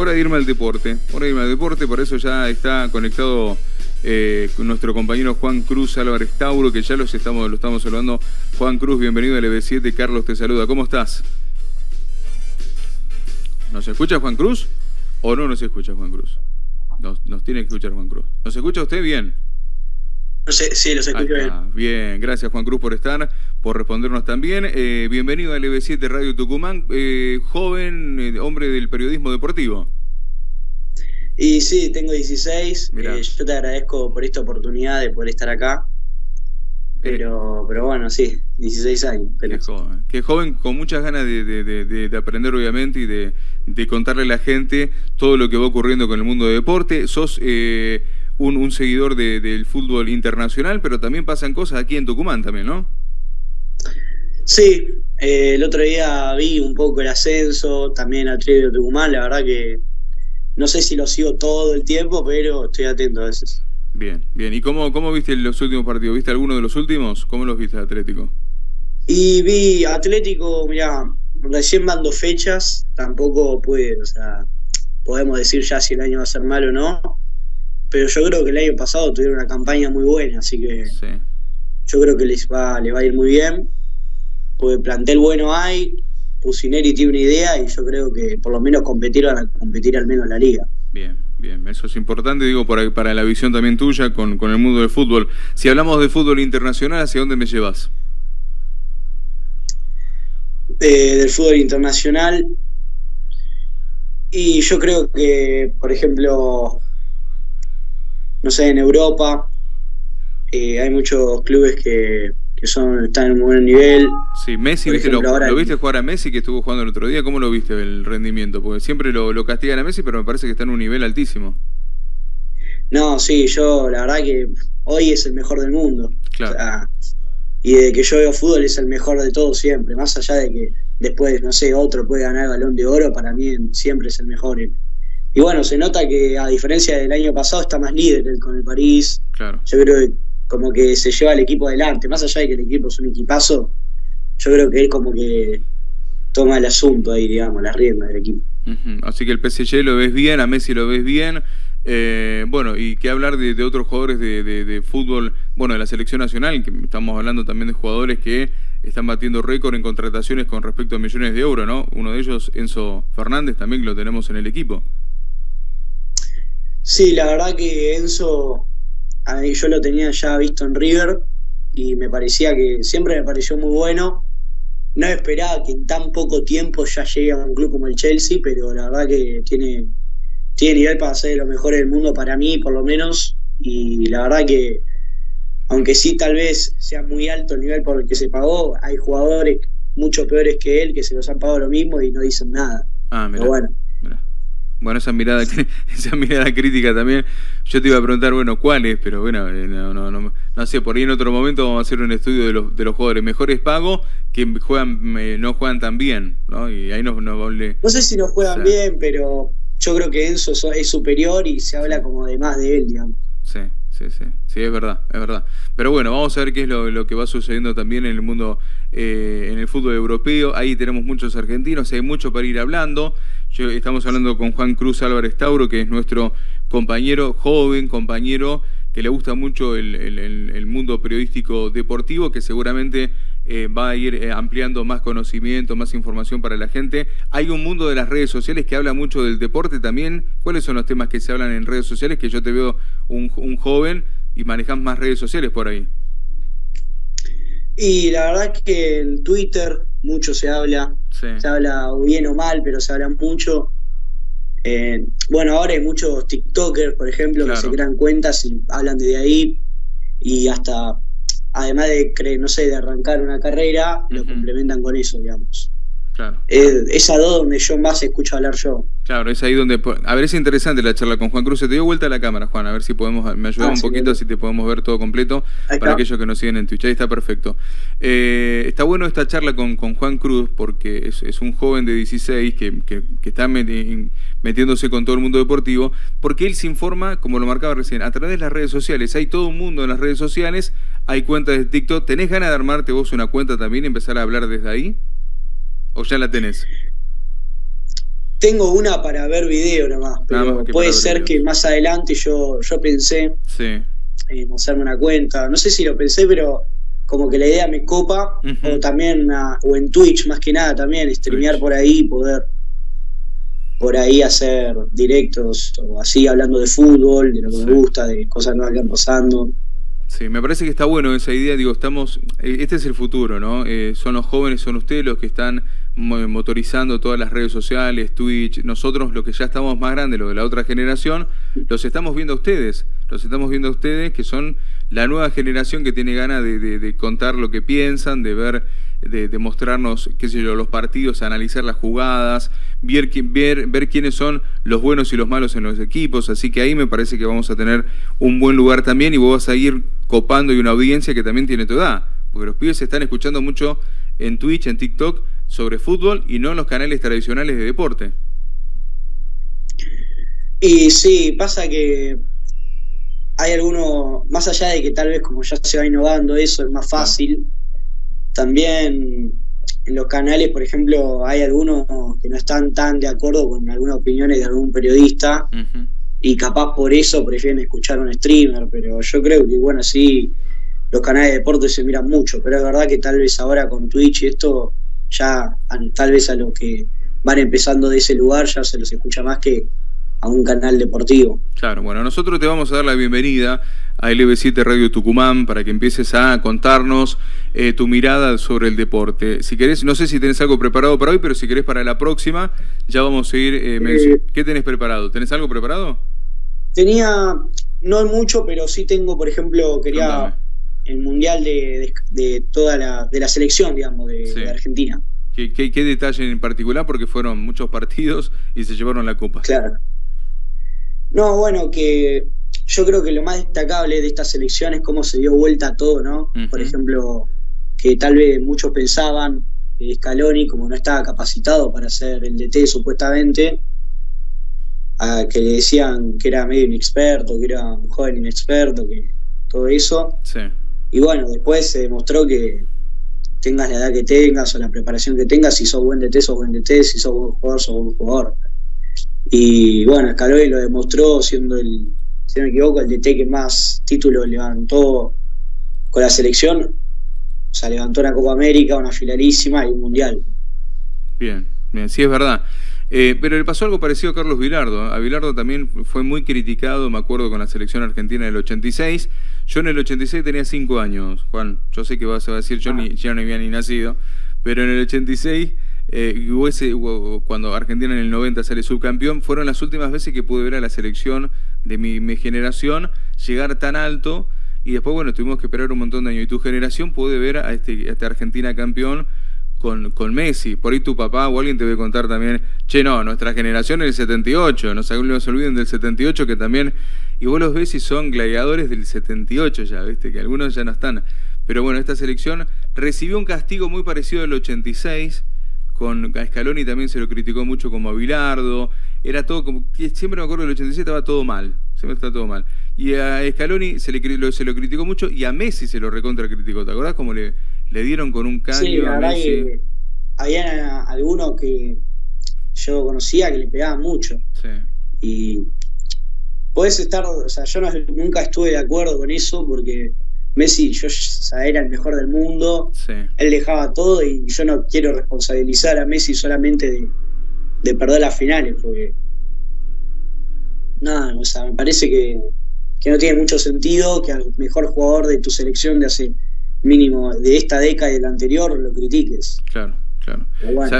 hora de irme al deporte. Hora de irme al deporte, por eso ya está conectado eh, con nuestro compañero Juan Cruz Álvarez Tauro, que ya los estamos, lo estamos saludando. Juan Cruz, bienvenido al EB7. Carlos te saluda. ¿Cómo estás? ¿Nos escucha Juan Cruz? ¿O no nos escucha Juan Cruz? Nos, nos tiene que escuchar Juan Cruz. ¿Nos escucha usted bien? sí, los escucho bien. Bien, gracias Juan Cruz por estar, por respondernos también. Eh, bienvenido al EB7 Radio Tucumán, eh, joven eh, hombre del periodismo deportivo. Y sí, tengo 16. yo te agradezco por esta oportunidad de poder estar acá. Pero, pero bueno, sí, 16 años. Qué joven. Qué joven con muchas ganas de, aprender, obviamente, y de, contarle a la gente todo lo que va ocurriendo con el mundo del deporte. Sos un, seguidor del fútbol internacional, pero también pasan cosas aquí en Tucumán también, ¿no? Sí, eh, el otro día vi un poco el ascenso, también al Trio de Tucumán, la verdad que no sé si lo sigo todo el tiempo, pero estoy atento a veces. Bien, bien. ¿Y cómo, cómo viste los últimos partidos? ¿Viste alguno de los últimos? ¿Cómo los viste Atlético? Y vi Atlético, mira, recién van dos fechas, tampoco puede, o sea, podemos decir ya si el año va a ser malo o no, pero yo creo que el año pasado tuvieron una campaña muy buena, así que yo creo que les va, le va a ir muy bien. Porque plantel bueno hay, Pusineri tiene una idea y yo creo que por lo menos competir a competir al menos en la liga. Bien, bien, eso es importante, digo, para, para la visión también tuya con, con el mundo del fútbol. Si hablamos de fútbol internacional, ¿hacia dónde me llevas? Eh, del fútbol internacional. Y yo creo que, por ejemplo, no sé, en Europa eh, hay muchos clubes que, son están en un buen nivel. Sí, Messi, ¿viste, lo, viste jugar a Messi que estuvo jugando el otro día? ¿Cómo lo viste el rendimiento? Porque siempre lo, lo castigan a Messi, pero me parece que está en un nivel altísimo. No, sí, yo la verdad que hoy es el mejor del mundo. Claro. y de que yo veo fútbol es el mejor de todos siempre. Más allá de que después, no sé, otro puede ganar el balón de oro, para mí siempre es el mejor. Y bueno, se nota que a diferencia del año pasado está más líder con el París. Claro. Yo creo que como que se lleva el equipo adelante. Más allá de que el equipo es un equipazo, yo creo que él como que toma el asunto ahí, digamos, la rienda del equipo. Así que el PSG lo ves bien, a Messi lo ves bien. Eh, bueno, y qué hablar de, otros jugadores de, fútbol, bueno, de la selección nacional, que estamos hablando también de jugadores que están batiendo récord en contrataciones con respecto a millones de euros, ¿no? Uno de ellos, Enzo Fernández, también que lo tenemos en el equipo. Sí, la verdad que Enzo, yo lo tenía ya visto en River y me parecía que siempre me pareció muy bueno. No esperaba que en tan poco tiempo ya llegue a un club como el Chelsea, pero la verdad que tiene, tiene nivel para ser de los mejores del mundo para mí, por lo menos. Y la verdad que, aunque sí tal vez sea muy alto el nivel por el que se pagó, hay jugadores mucho peores que él que se los han pagado lo mismo y no dicen nada. Ah, pero bueno. Bueno, esa mirada, esa mirada crítica también. Yo te iba a preguntar, bueno, cuáles, pero bueno, eh, no, no, no, no, sé, por ahí en otro momento vamos a hacer un estudio de los, de los jugadores mejores pagos que juegan, eh, no juegan tan bien, ¿no? Y ahí nos, nos No sé si no juegan bien, pero yo creo que Enzo es superior y se habla como de más de él, digamos. Sí sí, sí, sí, es verdad, es verdad. Pero bueno, vamos a ver qué es lo, que va sucediendo también en el mundo, eh, en el fútbol europeo. Ahí tenemos muchos argentinos, hay mucho para ir hablando. Yo, estamos hablando con Juan Cruz Álvarez Tauro, que es nuestro compañero, joven compañero, que le gusta mucho el mundo periodístico deportivo, que seguramente eh, va a ir eh, ampliando más conocimiento, más información para la gente. Hay un mundo de las redes sociales que habla mucho del deporte también. ¿Cuáles son los temas que se hablan en redes sociales? Que yo te veo un, joven y manejas más redes sociales por ahí. Y la verdad es que en Twitter mucho se habla, se habla bien o mal, pero se habla mucho. Eh, bueno, ahora hay muchos TikTokers, por ejemplo, que se crean cuentas y hablan desde ahí. Y hasta además de, no sé, de arrancar una carrera, lo complementan con eso, digamos. Claro. es a donde yo más escucho hablar yo. Claro, es ahí donde... A ver, es interesante la charla con Juan Cruz. Te dio vuelta a la cámara, Juan, a ver si podemos... Me ayuda ah, un poquito, si te podemos ver todo completo para aquellos que nos siguen en Twitch. Ahí está perfecto. Eh, está bueno esta charla con, con Juan Cruz porque es, un joven de 16 que, que, está metiéndose con todo el mundo deportivo, porque él se informa, como lo marcaba recién, a través de las redes sociales. Hay todo un mundo en las redes sociales, hay cuentas de TikTok. ¿Tenés ganas de armarte vos una cuenta también y empezar a hablar desde ahí? ¿O ya la tenés? Tengo una para ver video nomás, pero puede ser que más adelante yo, yo pensé en hacerme una cuenta. No sé si lo pensé, pero como que la idea me copa, o también, o en Twitch más que nada también, streamear por ahí, poder por ahí hacer directos o así hablando de fútbol, de lo que me gusta, de cosas nuevas que van pasando. Sí, me parece que está bueno esa idea, digo, estamos, eh, este es el futuro, ¿no? Eh, son los jóvenes, son ustedes los que están motorizando todas las redes sociales, Twitch, nosotros los que ya estamos más grandes, los de la otra generación, los estamos viendo a ustedes, los estamos viendo a ustedes que son la nueva generación que tiene ganas de, contar lo que piensan, de ver, de, mostrarnos, qué sé yo, los partidos, analizar las jugadas, ver, ver, ver quiénes son los buenos y los malos en los equipos, así que ahí me parece que vamos a tener un buen lugar también y vos vas a ir copando y una audiencia que también tiene tu edad, porque los pibes se están escuchando mucho en Twitch, en TikTok, sobre fútbol y no en los canales tradicionales de deporte. Y sí, pasa que hay algunos, más allá de que tal vez como ya se va innovando eso, es más fácil, también en los canales, por ejemplo, hay algunos que no están tan de acuerdo con algunas opiniones de algún periodista y capaz por eso prefieren escuchar a un streamer, pero yo creo que, bueno, sí, los canales de deporte se miran mucho, pero es verdad que tal vez ahora con Twitch y esto, ya tal vez a los que van empezando de ese lugar ya se los escucha más que a un canal deportivo. Claro, bueno, nosotros te vamos a dar la bienvenida a LB7 Radio Tucumán para que empieces a contarnos eh, tu mirada sobre el deporte. Si querés, no sé si tenés algo preparado para hoy, pero si querés para la próxima, ya vamos a ir. Eh, eh, ¿Qué tenés preparado? ¿Tenés algo preparado? Tenía, no mucho, pero sí tengo, por ejemplo, quería el mundial de, toda la, de la selección, digamos, de, Argentina. ¿Qué, ¿Qué, detalle en particular? Porque fueron muchos partidos y se llevaron la copa. Claro. No, bueno, que yo creo que lo más destacable de esta selección es cómo se dio vuelta todo, ¿no? Por ejemplo, que tal vez muchos pensaban que Scaloni, como no estaba capacitado para ser el DT supuestamente, a que le decían que era medio inexperto, que era un joven inexperto, que todo eso. Sí. Y bueno, después se demostró que tengas la edad que tengas o la preparación que tengas, si sos buen DT, sos buen DT, si sos buen jugador, sos buen jugador. Y bueno, Scaloni lo demostró siendo el, si no me equivoco, el DT que más títulos levantó con la selección. O sea, levantó una Copa América, una finalísima y un Mundial. Bien, bien, sí es verdad. Eh, pero le pasó algo parecido a Carlos Vilardo. A Vilardo también fue muy criticado, me acuerdo, con la selección argentina del 86. Yo en el 86 tenía 5 años, Juan. Yo sé que vas a decir, yo ni, ya no había ni nacido. Pero en el 86 eh, cuando Argentina en el 90 sale subcampeón, fueron las últimas veces que pude ver a la selección de mi, generación llegar tan alto y después, bueno, tuvimos que esperar un montón de años. Y tu generación puede ver a este, a este Argentina campeón con, con, Messi. Por ahí tu papá o alguien te debe contar también, che, no, nuestra generación es el 78, no se olviden del 78 que también, y vos los ves y son gladiadores del 78 ya, viste, que algunos ya no están. Pero bueno, esta selección recibió un castigo muy parecido al 86, con a Scaloni también se lo criticó mucho como a Bilardo, era todo como, siempre me acuerdo del 87 estaba todo mal, siempre estaba todo mal. Y a Scaloni se, le, se lo criticó mucho y a Messi se lo recontra criticó, ¿te acordás cómo le, le dieron con un caño sí, a Messi? había algunos que yo conocía que le pegaban mucho. Sí. Y puedes estar, o sea, yo nunca estuve de acuerdo con eso porque Messi yo, era el mejor del mundo, él dejaba todo y yo no quiero responsabilizar a Messi solamente de, perder las finales, porque nada, o sea, me parece que, no tiene mucho sentido que al mejor jugador de tu selección de hace mínimo de esta década y de la anterior lo critiques. Claro. Claro.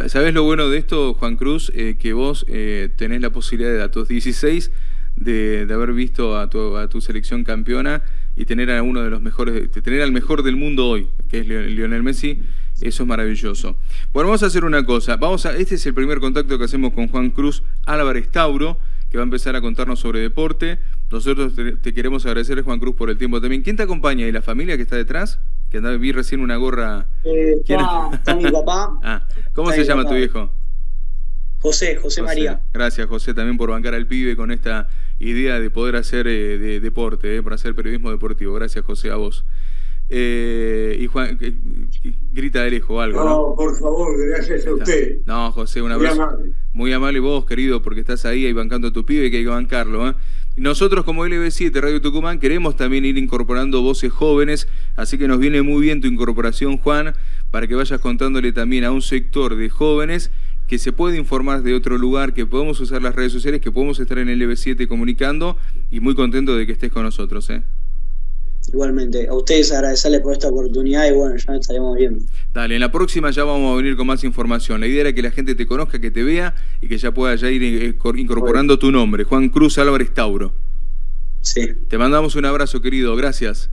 ¿Sabes lo bueno de esto, Juan Cruz? Eh, que vos eh, tenés la posibilidad de a tus 16 de, haber visto a tu, a tu selección campeona y tener a uno de los mejores, tener al mejor del mundo hoy, que es Lionel Messi, eso es maravilloso. Bueno, vamos a hacer una cosa. Vamos a, este es el primer contacto que hacemos con Juan Cruz Álvarez Tauro, que va a empezar a contarnos sobre deporte. Nosotros te, queremos agradecer, Juan Cruz, por el tiempo también. ¿Quién te acompaña? ¿Y la familia que está detrás? Que andaba, vi recién una gorra. Eh, está, mi papá. Ah, ¿Cómo se llama tu viejo? José, José, María. Gracias, José, también por bancar al pibe con esta idea de poder hacer eh, de, deporte, eh, para hacer periodismo deportivo. Gracias, José, a vos. Eh, y Juan, grita de lejos algo. No, por favor, gracias a usted. No, José, un abrazo. Muy amable. Muy amable vos, querido, porque estás ahí, ahí bancando a tu pibe, que hay que bancarlo. Nosotros como LB7 Radio Tucumán queremos también ir incorporando voces jóvenes, así que nos viene muy bien tu incorporación, Juan, para que vayas contándole también a un sector de jóvenes que se puede informar de otro lugar, que podemos usar las redes sociales, que podemos estar en LB7 comunicando y muy contento de que estés con nosotros. ¿eh? Igualmente, a ustedes agradecerles por esta oportunidad y bueno, ya estaremos viendo. Dale, en la próxima ya vamos a venir con más información. La idea era que la gente te conozca, que te vea y que ya pueda ya ir eh, incorporando tu nombre. Juan Cruz Álvarez Tauro. Sí. Te mandamos un abrazo, querido. Gracias.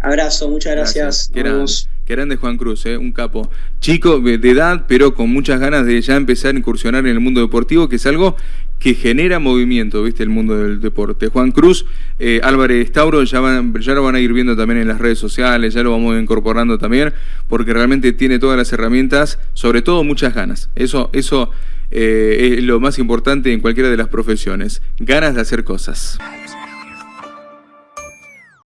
Abrazo, muchas gracias. gracias. Qué, grande, Juan Cruz, ¿eh? un capo. Chico de edad, pero con muchas ganas de ya empezar a incursionar en el mundo deportivo, que es algo que genera movimiento, ¿viste? El mundo del deporte. Juan Cruz, eh, Álvarez Tauro, ya, van, ya lo van a ir viendo también en las redes sociales, ya lo vamos incorporando también, porque realmente tiene todas las herramientas, sobre todo muchas ganas. Eso, eso eh, es lo más importante en cualquiera de las profesiones, ganas de hacer cosas.